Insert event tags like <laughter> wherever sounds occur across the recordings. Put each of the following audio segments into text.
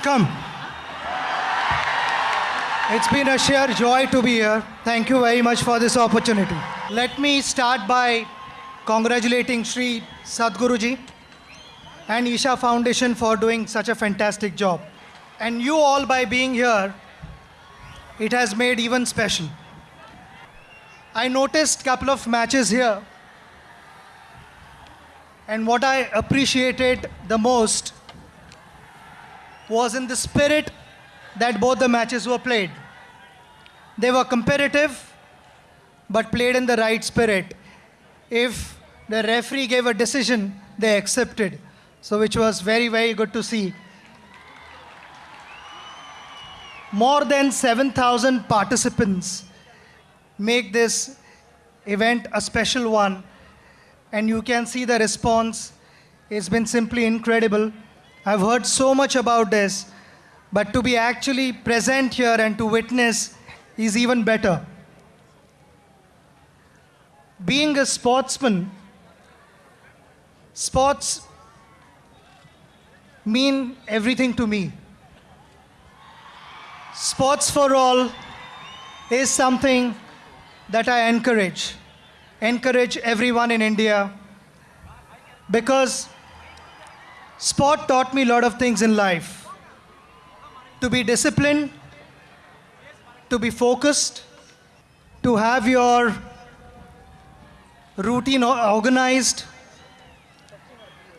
Vanakkam. It's been a sheer joy to be here. Thank you very much for this opportunity. Let me start by congratulating Sri Sadhguruji and Isha Foundation for doing such a fantastic job. And you all by being here, it has made even special. I noticed a couple of matches here and what I appreciated the most was in the spirit that both the matches were played. They were competitive, but played in the right spirit. If the referee gave a decision, they accepted. So, which was very, very good to see. More than 7,000 participants make this event a special one. And you can see the response. It's been simply incredible. I've heard so much about this, but to be actually present here and to witness is even better. Being a sportsman, sports mean everything to me. Sports for all is something that I encourage. Encourage everyone in India because sport taught me a lot of things in life. To be disciplined, to be focused, to have your routine organized.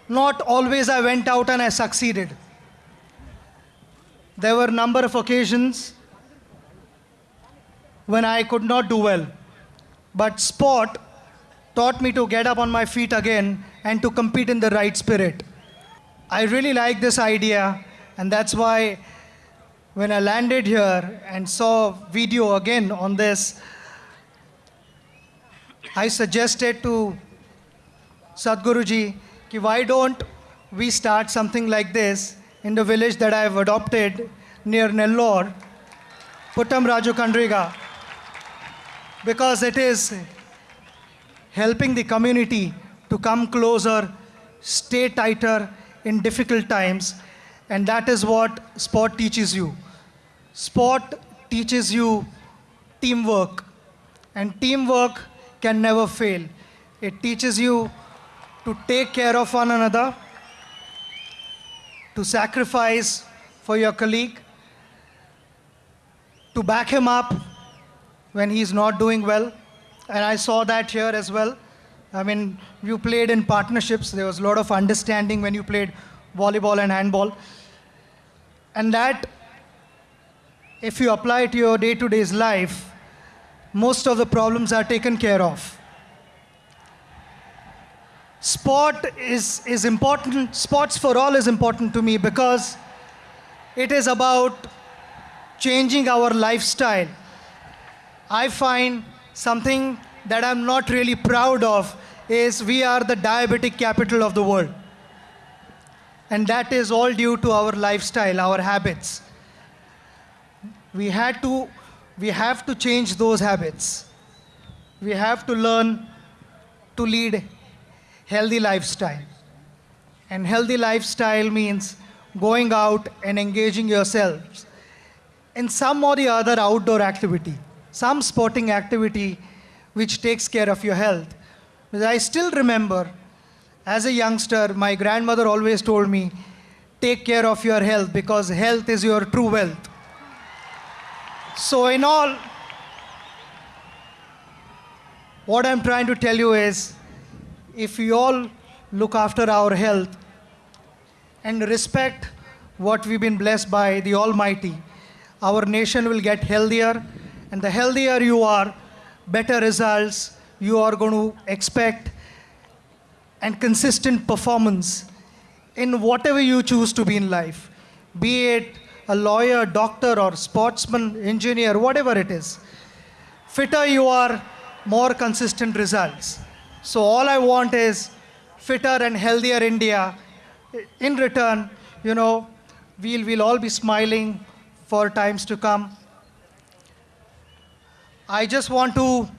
Not always I went out and I succeeded. There were a number of occasions when I could not do well. But sport taught me to get up on my feet again and to compete in the right spirit. I really like this idea, and that's why when I landed here and saw video again on this, I suggested to Sadhguruji, ki why don't we start something like this in the village that I've adopted near Nellore, Puttam Raju Kandriga, because it is helping the community to come closer, stay tighter in difficult times, and that is what sport teaches you. Sport teaches you teamwork, and teamwork can never fail. It teaches you to take care of one another, to sacrifice for your colleague, to back him up when he's not doing well. And I saw that here as well. I mean, you played in partnerships. There was a lot of understanding when you played volleyball and handball. And that, if you apply it to your day to day's life, most of the problems are taken care of. Sport is, is important, sports for all is important to me because it is about changing our lifestyle. I find something that I'm not really proud of is we are the diabetic capital of the world. And that is all due to our lifestyle, our habits. We had to we have to change those habits. We have to learn to lead healthy lifestyle. And healthy lifestyle means going out and engaging yourselves in some or the other outdoor activity, some sporting activity which takes care of your health. I still remember as a youngster, my grandmother always told me, take care of your health because health is your true wealth. So, in all, what I'm trying to tell you is if we all look after our health and respect what we've been blessed by the Almighty, our nation will get healthier. And the healthier you are, better results you are going to expect and consistent performance in whatever you choose to be in life, be it a lawyer, doctor, or sportsman, engineer, whatever it is. Fitter you are, more consistent results. So, all I want is fitter and healthier India. In return, you know, we'll, we'll all be smiling for times to come. I just want to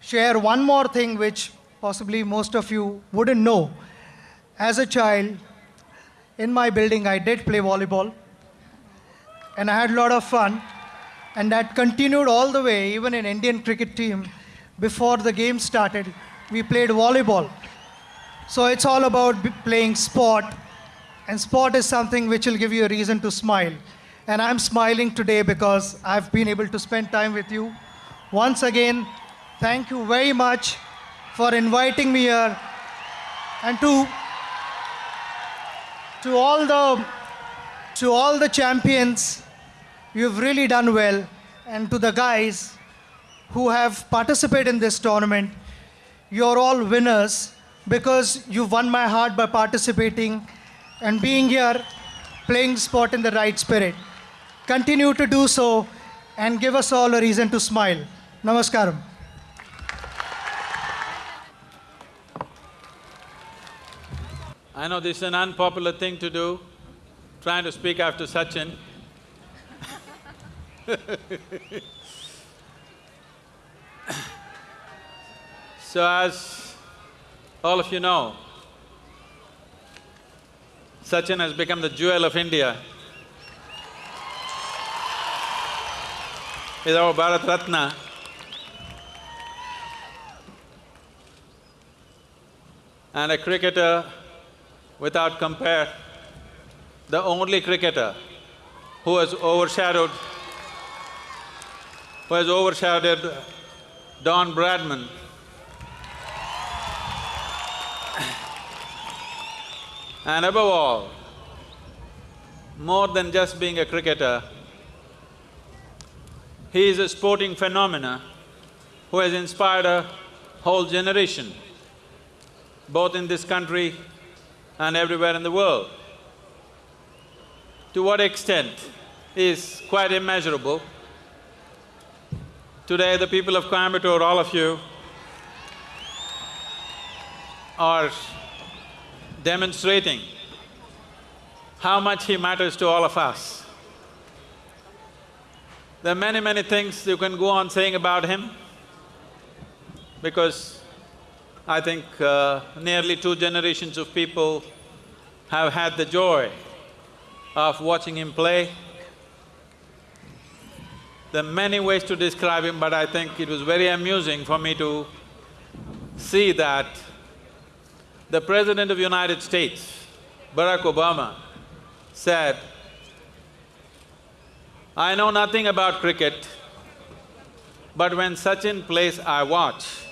share one more thing which possibly most of you wouldn't know. As a child, in my building, I did play volleyball. And I had a lot of fun. And that continued all the way, even in Indian cricket team. Before the game started, we played volleyball. So it's all about playing sport. And sport is something which will give you a reason to smile. And I'm smiling today because I've been able to spend time with you. Once again, thank you very much for inviting me here. And to to all the to all the champions you've really done well. And to the guys who have participated in this tournament you're all winners because you won my heart by participating and being here playing sport in the right spirit. Continue to do so and give us all a reason to smile. Namaskaram I know this is an unpopular thing to do, trying to speak after Sachin. <laughs> so as all of you know, Sachin has become the jewel of India. He's our Bharat Ratna. And a cricketer without compare, the only cricketer who has overshadowed, who has overshadowed Don Bradman. And above all, more than just being a cricketer, he is a sporting phenomena who has inspired a whole generation, both in this country and everywhere in the world. To what extent is quite immeasurable. Today, the people of Coimbatore, all of you, are demonstrating how much he matters to all of us. There are many, many things you can go on saying about him because I think uh, nearly two generations of people have had the joy of watching him play. There are many ways to describe him, but I think it was very amusing for me to see that the President of United States, Barack Obama, said, I know nothing about cricket, but when Sachin plays, I watch.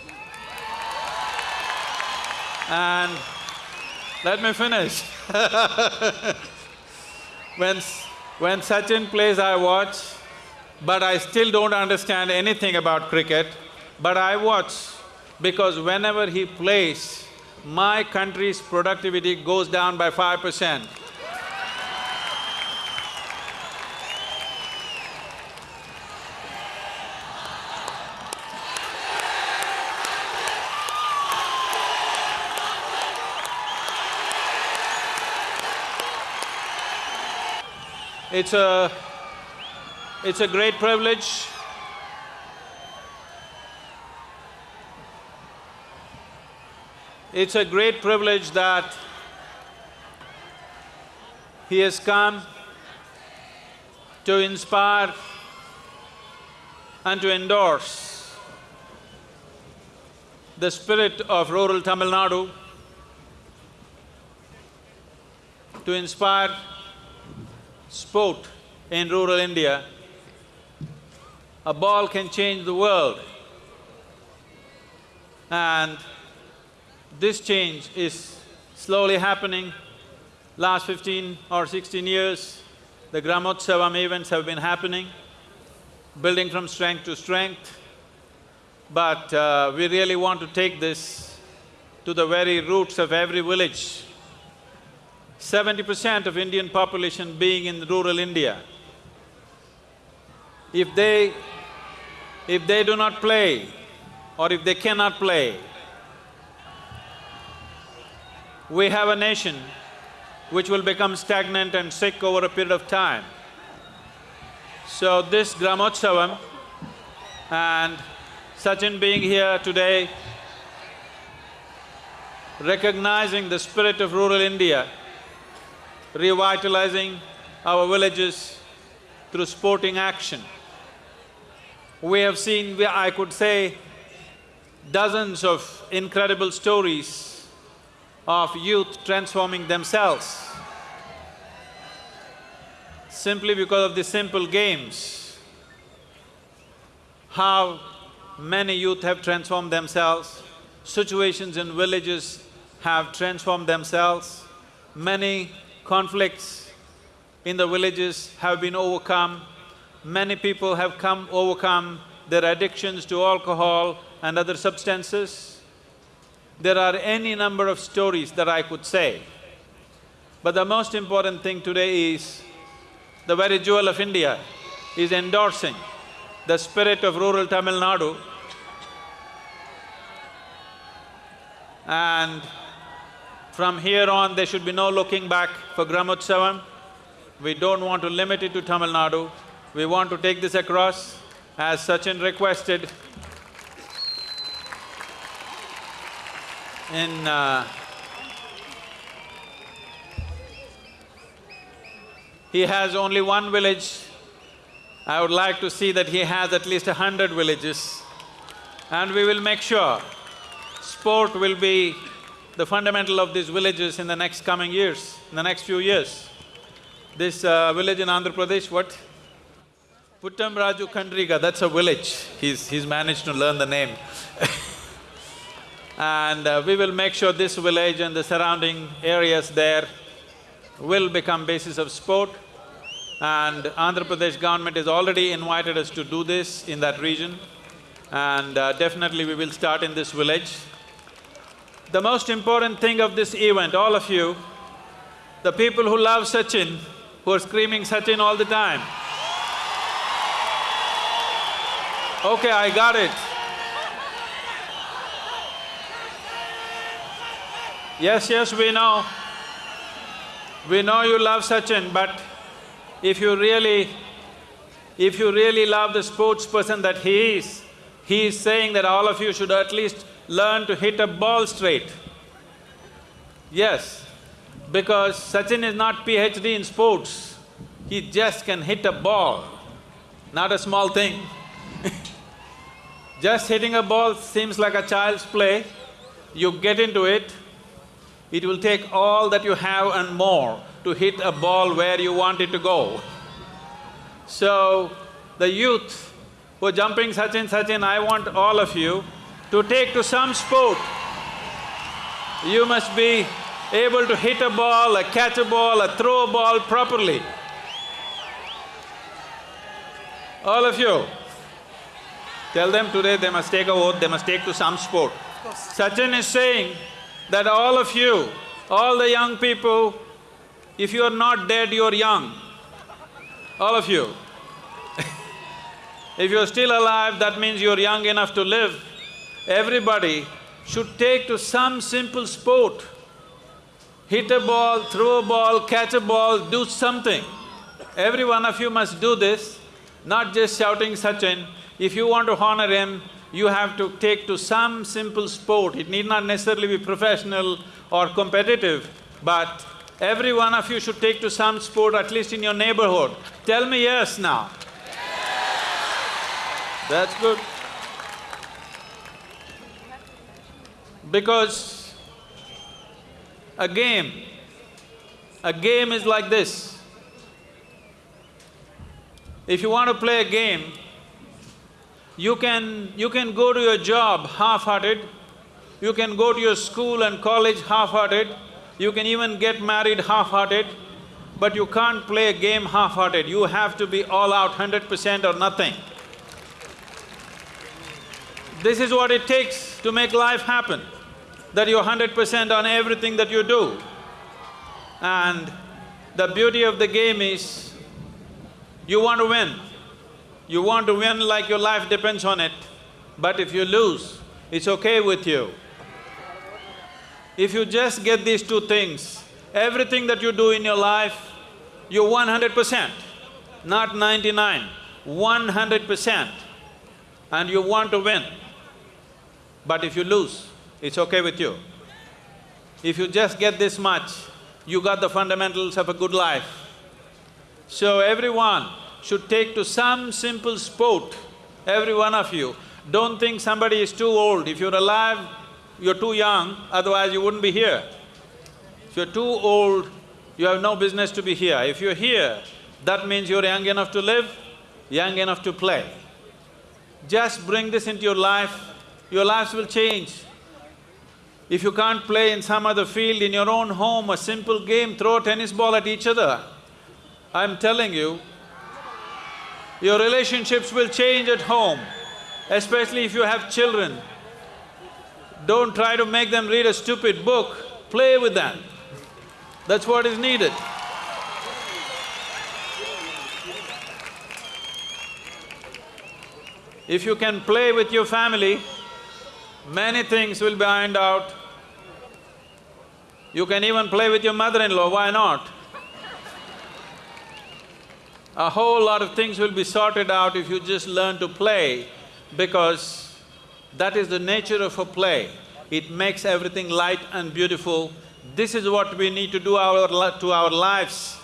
And let me finish. <laughs> when, when Sachin plays, I watch, but I still don't understand anything about cricket, but I watch because whenever he plays, my country's productivity goes down by five percent. It's a… it's a great privilege. It's a great privilege that he has come to inspire and to endorse the spirit of rural Tamil Nadu, to inspire sport in rural India. A ball can change the world. And this change is slowly happening. Last fifteen or sixteen years, the Gramotsavam events have been happening, building from strength to strength. But uh, we really want to take this to the very roots of every village. Seventy percent of Indian population being in rural India. If they… if they do not play or if they cannot play, we have a nation which will become stagnant and sick over a period of time. So this Gramotsavam and Sachin being here today, recognizing the spirit of rural India, revitalizing our villages through sporting action. We have seen, I could say, dozens of incredible stories of youth transforming themselves simply because of the simple games. How many youth have transformed themselves, situations in villages have transformed themselves, many conflicts in the villages have been overcome, many people have come overcome their addictions to alcohol and other substances. There are any number of stories that I could say. But the most important thing today is the very jewel of India is endorsing the spirit of rural Tamil Nadu and from here on there should be no looking back for Gramotsavam. We don't want to limit it to Tamil Nadu. We want to take this across as Sachin requested in uh, he has only one village. I would like to see that he has at least a hundred villages. And we will make sure sport will be the fundamental of these villages in the next coming years, in the next few years. This uh, village in Andhra Pradesh, what? Puttam Raju Kandriga, that's a village. He's… he's managed to learn the name <laughs> And uh, we will make sure this village and the surrounding areas there will become basis of sport. And Andhra Pradesh government has already invited us to do this in that region. And uh, definitely we will start in this village. The most important thing of this event, all of you, the people who love Sachin, who are screaming Sachin all the time. Okay, I got it. Yes, yes, we know. We know you love Sachin, but if you really… if you really love the sports person that he is, he is saying that all of you should at least learn to hit a ball straight. Yes, because Sachin is not PhD in sports, he just can hit a ball, not a small thing <laughs> Just hitting a ball seems like a child's play, you get into it, it will take all that you have and more to hit a ball where you want it to go. So, the youth who are jumping Sachin, Sachin, I want all of you to take to some sport. You must be able to hit a ball, a catch a ball, a throw a ball properly. All of you, tell them today they must take a vote, they must take to some sport. Sachin is saying that all of you, all the young people, if you are not dead, you are young. All of you. <laughs> if you're still alive, that means you're young enough to live. Everybody should take to some simple sport. Hit a ball, throw a ball, catch a ball, do something. Every one of you must do this, not just shouting Sachin. If you want to honor him, you have to take to some simple sport. It need not necessarily be professional or competitive, but every one of you should take to some sport, at least in your neighborhood. Tell me yes now. That's good. Because a game, a game is like this. If you want to play a game, you can… you can go to your job half-hearted, you can go to your school and college half-hearted, you can even get married half-hearted, but you can't play a game half-hearted, you have to be all out hundred percent or nothing. This is what it takes to make life happen, that you're hundred percent on everything that you do. And the beauty of the game is, you want to win. You want to win like your life depends on it, but if you lose, it's okay with you. If you just get these two things, everything that you do in your life, you're one hundred percent, not ninety-nine, one hundred percent, and you want to win. But if you lose, it's okay with you. If you just get this much, you got the fundamentals of a good life. So everyone should take to some simple sport, every one of you. Don't think somebody is too old. If you're alive, you're too young, otherwise you wouldn't be here. If you're too old, you have no business to be here. If you're here, that means you're young enough to live, young enough to play. Just bring this into your life, your lives will change. If you can't play in some other field, in your own home, a simple game, throw a tennis ball at each other. I'm telling you, your relationships will change at home, especially if you have children. Don't try to make them read a stupid book, play with them. That's what is needed. If you can play with your family, many things will be ironed out. You can even play with your mother-in-law, why not? A whole lot of things will be sorted out if you just learn to play because that is the nature of a play. It makes everything light and beautiful. This is what we need to do our to our lives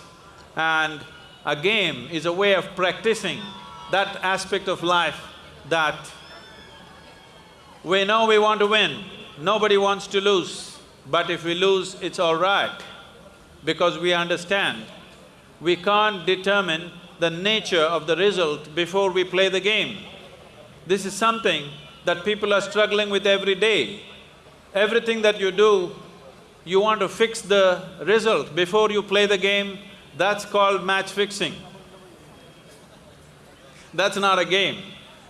and a game is a way of practicing that aspect of life that we know we want to win, nobody wants to lose, but if we lose, it's all right, because we understand we can't determine the nature of the result before we play the game. This is something that people are struggling with every day. Everything that you do, you want to fix the result before you play the game, that's called match fixing. That's not a game.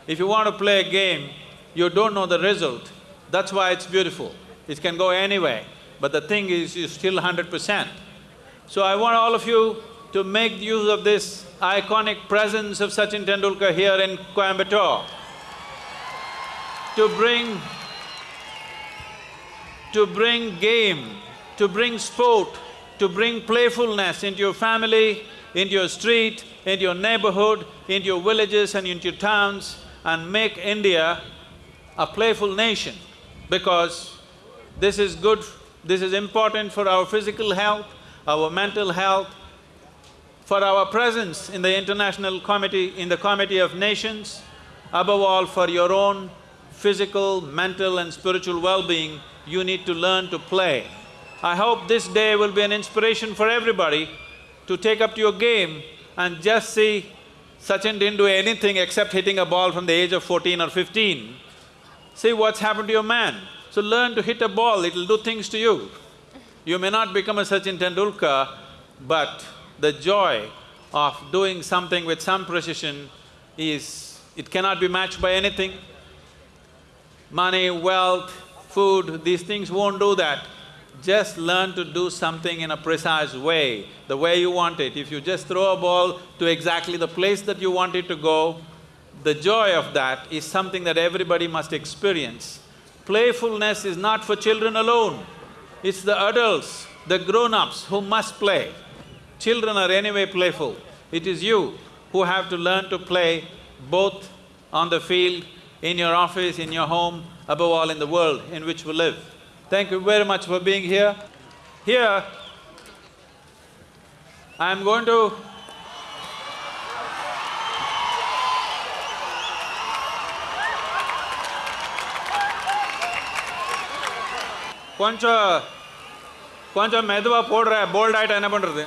If you want to play a game, you don't know the result, that's why it's beautiful. It can go anyway, but the thing is, you're still hundred percent. So I want all of you to make use of this iconic presence of Sachin Tendulkar here in Coimbatore, to bring… to bring game, to bring sport, to bring playfulness into your family, into your street, into your neighborhood, into your villages and into your towns and make India a playful nation because this is good, this is important for our physical health, our mental health, for our presence in the International Committee, in the Committee of Nations, above all for your own physical, mental and spiritual well-being, you need to learn to play. I hope this day will be an inspiration for everybody to take up to your game and just see Sachin didn't do anything except hitting a ball from the age of fourteen or fifteen. See what's happened to your man. So learn to hit a ball, it'll do things to you. You may not become a Sachin Tendulkar, but the joy of doing something with some precision is… it cannot be matched by anything. Money, wealth, food, these things won't do that. Just learn to do something in a precise way, the way you want it. If you just throw a ball to exactly the place that you want it to go, the joy of that is something that everybody must experience. Playfulness is not for children alone, it's the adults, the grown-ups who must play. Children are anyway playful. It is you who have to learn to play both on the field, in your office, in your home, above all in the world in which we live. Thank you very much for being here. Here, I'm going to கொஞ்சம் கொஞ்சம் மெதுவாக போடுற bolt ஆயிட்டா என்ன பண்ணுறது